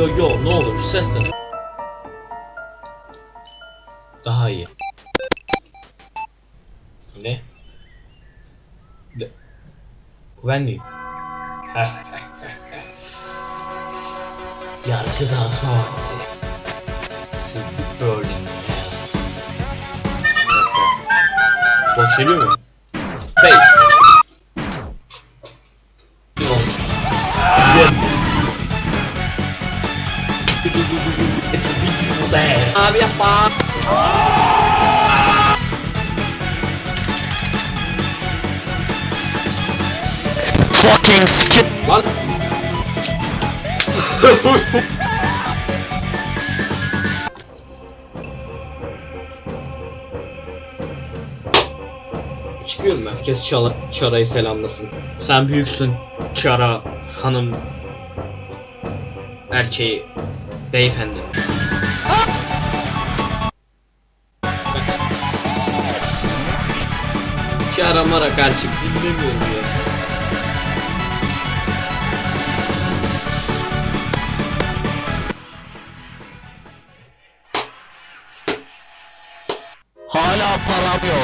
yo yo ne olur şu ses de. Daha iyi. Ne? Ne? Wendy. Yargı dağıtma vakti. Burning Hell. Boş geliyor mu? Face. A beautiful day. Abi yapma. Fucking skip. Lan. Çıkıyorum. Herkes Çara, Çara'yı selamlasın. Sen büyüksün. Çara hanım erkeği beyefendi. Çara mara karşı dinlemiyorum ya. Hala param yok.